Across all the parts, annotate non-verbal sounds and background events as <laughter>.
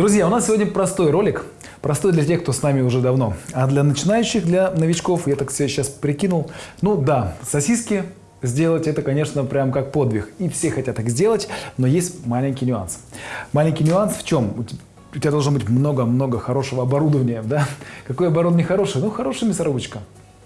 Друзья, у нас сегодня простой ролик. Простой для тех, кто с нами уже давно. А для начинающих, для новичков, я так себе сейчас прикинул. Ну да, сосиски сделать это, конечно, прям как подвиг. И все хотят так сделать, но есть маленький нюанс. Маленький нюанс в чем? У тебя должно быть много-много хорошего оборудования, да? Какое оборудование хорошее? Ну, хорошая мясорубочка,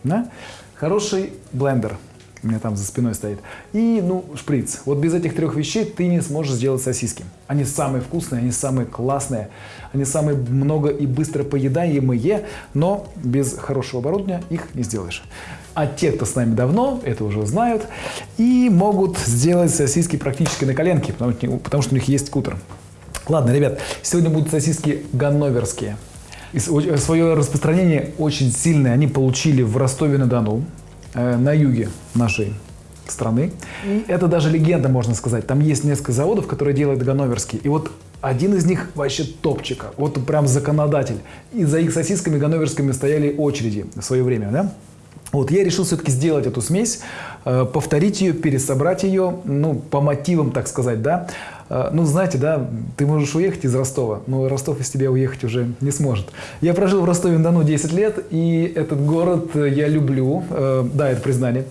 да? Хороший блендер, у меня там за спиной стоит. И, ну, шприц. Вот без этих трех вещей ты не сможешь сделать сосиски. Они самые вкусные, они самые классные, они самые много и быстро поедаемые, но без хорошего оборудования их не сделаешь. А те, кто с нами давно, это уже знают, и могут сделать сосиски практически на коленке, потому, что у них есть кутер. Ладно, ребят, сегодня будут сосиски ганноверские. И свое распространение очень сильное они получили в Ростове-на-Дону, на юге нашей страны. И это даже легенда, можно сказать. Там есть несколько заводов, которые делают ганноверские. И вот один из них вообще топчика. Вот прям законодатель. И за их сосисками ганноверскими стояли очереди в свое время, да? Вот я решил все-таки сделать эту смесь, э, повторить ее, пересобрать ее, ну, по мотивам, так сказать, да. Э, ну, знаете, да, ты можешь уехать из Ростова, но Ростов из тебя уехать уже не сможет. Я прожил в Ростове-на-Дону 10 лет, и этот город я люблю, э, да, это признание.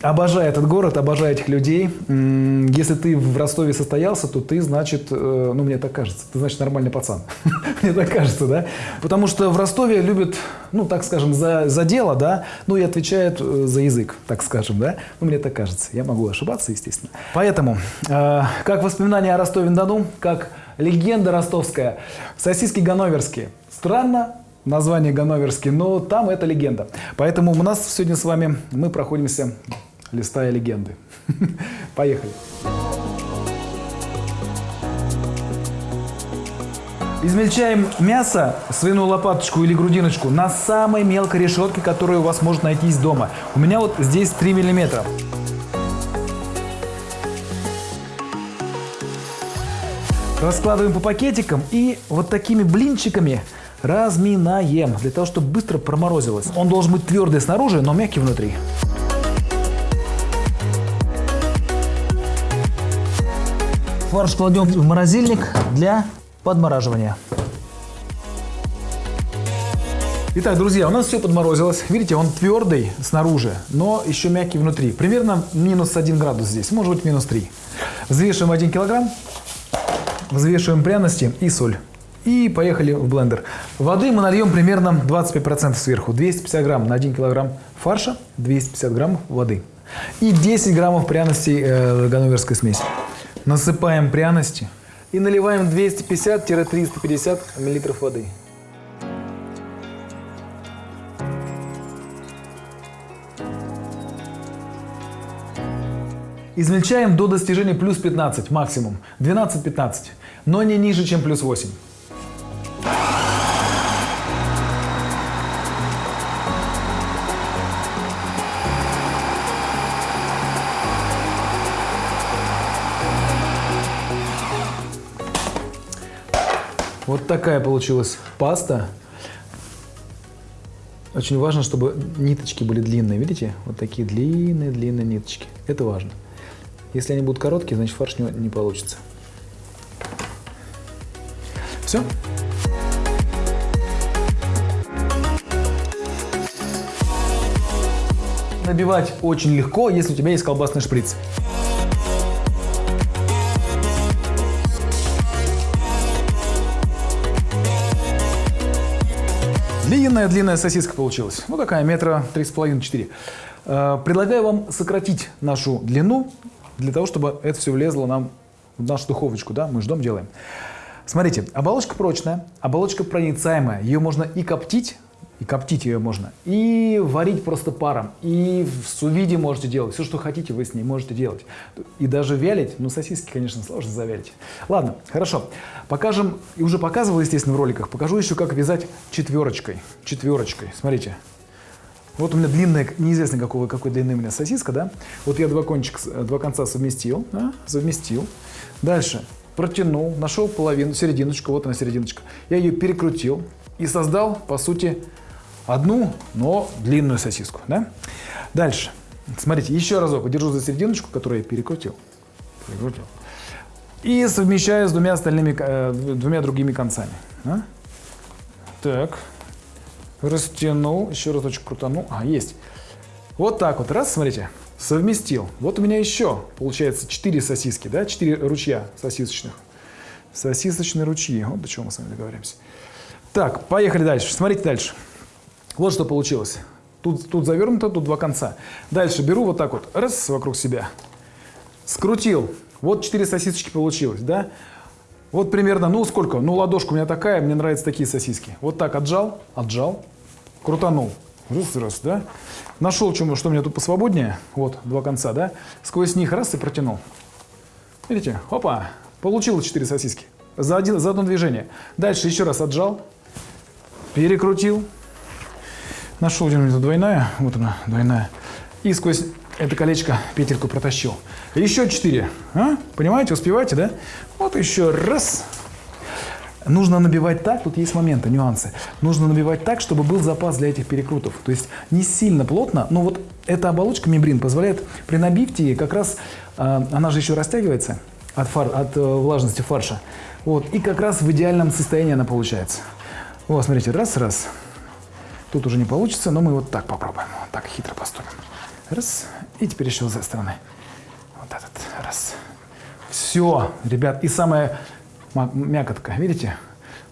Обожаю этот город, обожаю этих людей. Если ты в Ростове состоялся, то ты, значит, ну, мне так кажется, ты, значит, нормальный пацан. <laughs> Мне так кажется, да. Потому что в Ростове любят, ну, так скажем, за, за дело, да, ну и отвечает э, за язык, так скажем, да? Ну, мне так кажется. Я могу ошибаться, естественно. Поэтому, э, как воспоминания о Ростове-на-Дону, как легенда ростовская, сосиски ганноверские. Странно, название ганноверский, но там это легенда. Поэтому у нас сегодня с вами мы проходимся, листая легенды. <laughs> Поехали. Измельчаем мясо, свиную лопаточку или грудиночку на самой мелкой решетке, которая у вас может найтись дома. У меня вот здесь 3 миллиметра. Раскладываем по пакетикам и вот такими блинчиками разминаем, для того, чтобы быстро проморозилось. Он должен быть твердый снаружи, но мягкий внутри. Фарш кладем в морозильник для подмораживания. Итак, друзья, у нас все подморозилось. Видите, он твердый снаружи, но еще мягкий внутри. Примерно минус 1 градус здесь, может быть минус 3. Взвешиваем 1 килограмм, взвешиваем пряности и соль. И поехали в блендер. Воды мы нальем примерно 25% сверху. 250 грамм на 1 килограмм фарша, 250 граммов воды. И 10 граммов пряностей э, ганноверской смеси. Насыпаем пряности. И наливаем 250-350 мл воды. Измельчаем до достижения плюс 15 максимум, 12-15, но не ниже, чем плюс 8. Вот такая получилась паста. Очень важно, чтобы ниточки были длинные. Видите? Вот такие длинные-длинные ниточки. Это важно. Если они будут короткие, значит фарш не, не получится. Все. Набивать очень легко, если у тебя есть колбасный шприц. Длинная-длинная сосиска получилась. Ну, такая, метра три с половиной, четыре. Э, предлагаю вам сократить нашу длину, для того, чтобы это все влезло нам в нашу духовочку, да, мы ждем, делаем. Смотрите, оболочка прочная, оболочка проницаемая, ее можно и коптить, и коптить ее можно, и варить просто паром, и в сувиде можете делать, все, что хотите, вы с ней можете делать. И даже вялить, ну, сосиски, конечно, сложно завялить. Ладно, хорошо, покажем, и уже показывал, естественно, в роликах, покажу еще, как вязать четверочкой, четверочкой, смотрите. Вот у меня длинная, неизвестно какого, какой длины у меня сосиска, да? Вот я два, кончика, два конца совместил, да? совместил. Дальше протянул, нашел половину, серединочку, вот она серединочка. Я ее перекрутил и создал, по сути, одну, но длинную сосиску. Да? Дальше. Смотрите, еще разок держу за серединочку, которую я перекрутил. перекрутил. И совмещаю с двумя остальными, э, двумя другими концами. А? Так. Растянул, еще разочек крутанул. А, есть. Вот так вот, раз, смотрите, совместил. Вот у меня еще, получается, 4 сосиски, да, 4 ручья сосисочных. Сосисочные ручьи. Вот до чего мы с вами договоримся. Так, поехали дальше. Смотрите дальше. Вот что получилось. Тут, тут завернуто, тут два конца. Дальше беру вот так вот, раз, вокруг себя. Скрутил. Вот 4 сосисочки получилось, да? Вот примерно, ну сколько? Ну ладошка у меня такая, мне нравятся такие сосиски. Вот так отжал, отжал, крутанул. Раз, раз, да? Нашел, что, у меня тут посвободнее. Вот, два конца, да? Сквозь них раз и протянул. Видите? Опа! Получилось 4 сосиски. За, один, за одно движение. Дальше еще раз отжал. Перекрутил. Нашел, где у меня двойная. Вот она, двойная. И сквозь это колечко петельку протащил. Еще 4. А? Понимаете, успеваете, да? Вот еще раз. Нужно набивать так, тут есть моменты, нюансы. Нужно набивать так, чтобы был запас для этих перекрутов. То есть не сильно плотно, но вот эта оболочка мембрин позволяет при набивке как раз, э, она же еще растягивается от, фар, от э, влажности фарша. Вот, и как раз в идеальном состоянии она получается. Вот, смотрите, раз-раз. Тут уже не получится, но мы вот так попробуем. Вот так хитро поступим. Раз. И теперь еще с этой стороны. Вот этот. Раз. Все, ребят. И самая мякотка, видите?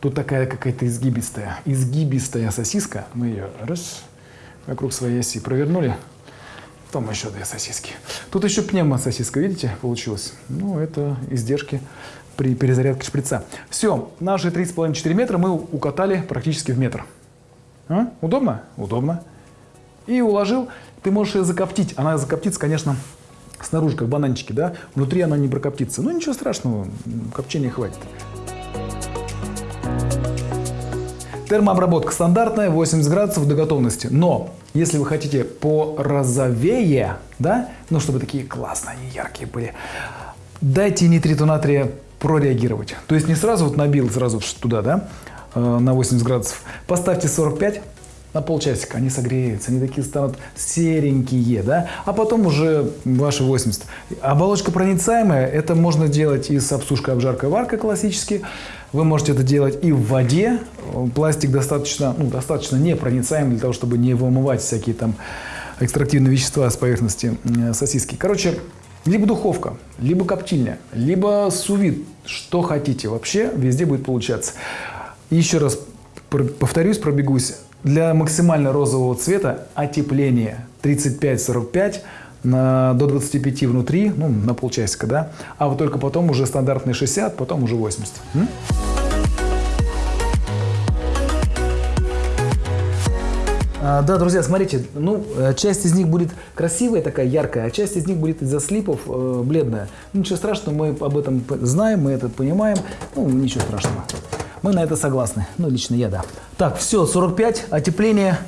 Тут такая какая-то изгибистая, изгибистая сосиска. Мы ее раз, вокруг своей оси провернули. Потом еще две сосиски. Тут еще пневмососиска, видите, получилось. Ну, это издержки при перезарядке шприца. Все, наши 3,5-4 метра мы укатали практически в метр. А? Удобно? Удобно. И уложил. Ты можешь ее закоптить. Она закоптится, конечно, снаружи, как бананчики, да? Внутри она не прокоптится. Ну, ничего страшного, копчения хватит. Термообработка стандартная, 80 градусов до готовности. Но если вы хотите порозовее, да, ну чтобы такие классные, они яркие были, дайте нитриту натрия прореагировать. То есть не сразу вот набил сразу туда, да, э, на 80 градусов. Поставьте 45, на полчасика они согреются, они такие станут серенькие, да, а потом уже ваши 80. Оболочка проницаемая, это можно делать и с обсушкой, обжаркой, варкой классически. Вы можете это делать и в воде. Пластик достаточно, ну, достаточно непроницаемый для того, чтобы не вымывать всякие там экстрактивные вещества с поверхности сосиски. Короче, либо духовка, либо коптильня, либо сувид, что хотите. Вообще везде будет получаться. Еще раз повторюсь, пробегусь. Для максимально розового цвета отепление 35-45 на, до 25 внутри, ну, на полчасика, да, а вот только потом уже стандартные 60, потом уже 80. М? А, да, друзья, смотрите, ну, э, часть из них будет красивая, такая яркая, а часть из них будет из-за слипов э, бледная. Ничего страшного, мы об этом знаем, мы это понимаем, ну, ничего страшного. Мы на это согласны. Ну, лично я, да. Так, все, 45, отепление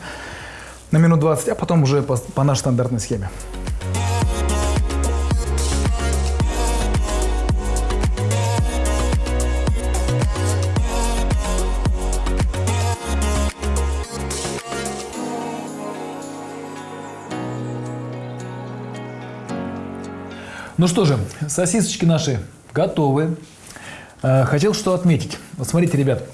на минут 20, а потом уже по, по нашей стандартной схеме. Ну что же, сосисочки наши готовы. Э, хотел что отметить. Вот смотрите, ребят,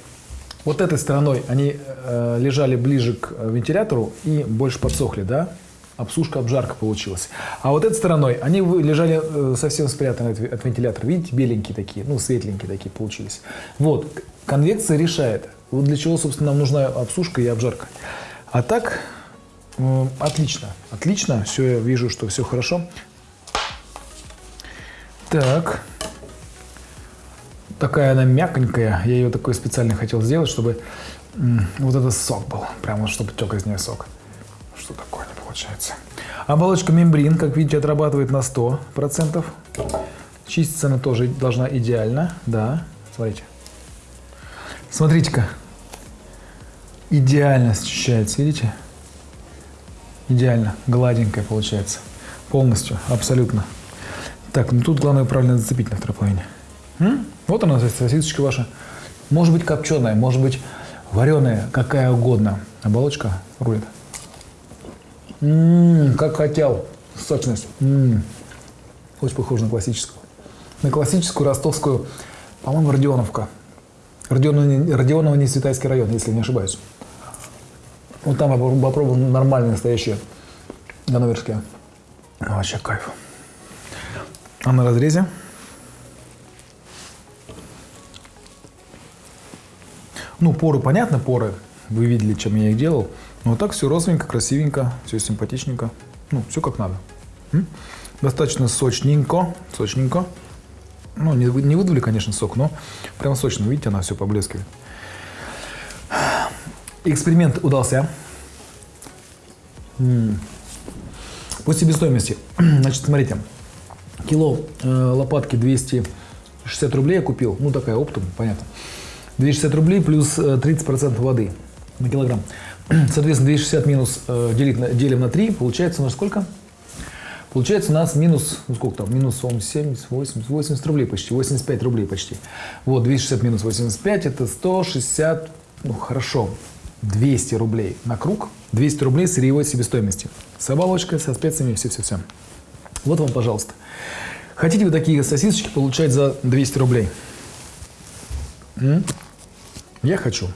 вот этой стороной они э, лежали ближе к вентилятору и больше подсохли, да? Обсушка, обжарка получилась. А вот этой стороной они лежали э, совсем спрятаны от вентилятора. Видите, беленькие такие, ну, светленькие такие получились. Вот, конвекция решает. Вот для чего, собственно, нам нужна обсушка и обжарка. А так, э, отлично, отлично. Все, я вижу, что все хорошо. Так, такая она мягонькая. Я ее такой специально хотел сделать, чтобы вот этот сок был. Прямо чтобы тек из нее сок. Что такое не получается. Оболочка мембрин, как видите, отрабатывает на 100%. Чиститься она тоже должна идеально. Да, смотрите. Смотрите-ка. Идеально счищается, видите? Идеально, гладенькая получается. Полностью, абсолютно. Так, ну тут главное правильно зацепить на второй половине. Вот она, сосисочка ваша. Может быть копченая, может быть вареная, какая угодно. Оболочка рулит. М-м, как хотел. Сочность. М-м. Очень похоже на классическую. на классическую ростовскую, по-моему, Родионовка. Родионова, Родионова не Светайский район, если не ошибаюсь. Вот там я попробовал нормальные, настоящие ганноверские. Вообще кайф. А на разрезе? Ну, поры, понятно, поры. Вы видели, чем я их делал. Но так все розовенько, красивенько, все симпатичненько. Ну, все как надо. М? Достаточно сочненько, сочненько. Ну, не, не выдули, конечно, сок, но прям сочно. Видите, она все поблескивает. Эксперимент удался. М. По себестоимости. <clears throat> Значит, смотрите. Кило э, лопатки 260 рублей я купил. Ну, такая оптом, понятно. 260 рублей плюс э, 30% воды на килограмм. <clears throat> Соответственно, 260 минус э, делить на- делим на 3, получается у нас сколько? Получается у нас минус, ну сколько там, минус по-моему, 70, 80, 80 рублей почти, 85 рублей почти. Вот, 260 минус 85, это 160, ну хорошо, 200 рублей на круг, 200 рублей сырьевой себестоимости. С оболочкой, со специями, все-все-все. Вот вам, пожалуйста. Хотите вы такие сосисочки получать за 200 рублей? М? Я хочу.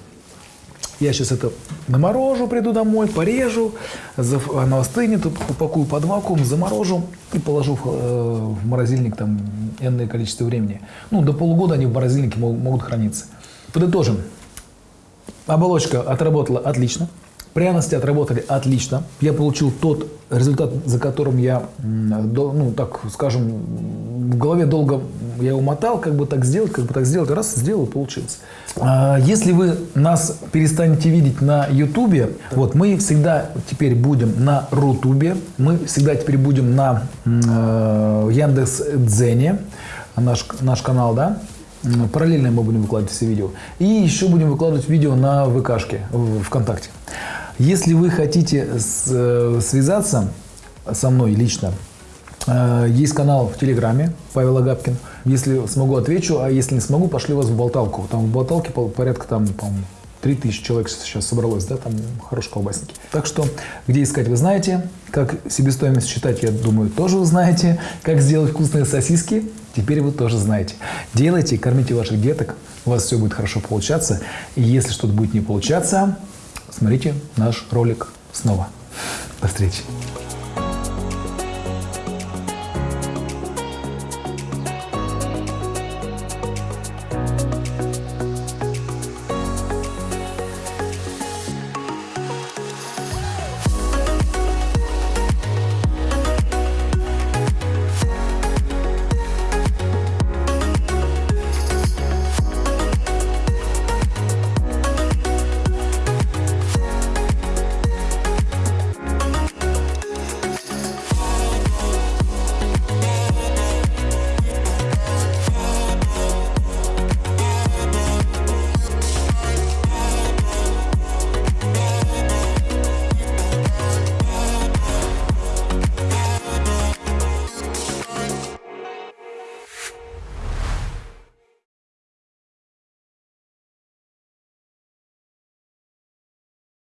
Я сейчас это наморожу, приду домой, порежу, оно остынет, упакую под вакуум, заморожу и положу в, э, в морозильник там энное количество времени. Ну, до полугода они в морозильнике мог- могут храниться. Подытожим. Оболочка отработала отлично. Пряности отработали отлично. Я получил тот результат, за которым я, ну, так скажем, в голове долго я умотал, как бы так сделать, как бы так сделать. Раз, сделал, получилось. А, Если вы нас перестанете видеть на Ютубе, вот мы всегда теперь будем на Рутубе, мы всегда теперь будем на м, Яндекс Дзене, наш, наш канал, да, Параллельно мы будем выкладывать все видео. И еще будем выкладывать видео на ВКшке, в ВКонтакте. Если вы хотите э, связаться со мной лично, э, есть канал в Телеграме Павел Агапкин. Если смогу, отвечу, а если не смогу, пошли вас в болталку. Там в болталке порядка там, по-моему, 3000 человек сейчас собралось, да, там хорошие колбасники. Так что, где искать, вы знаете. Как себестоимость считать, я думаю, тоже вы знаете. Как сделать вкусные сосиски, теперь вы тоже знаете. Делайте, кормите ваших деток, у вас все будет хорошо получаться. И если что-то будет не получаться, смотрите наш ролик снова. До встречи.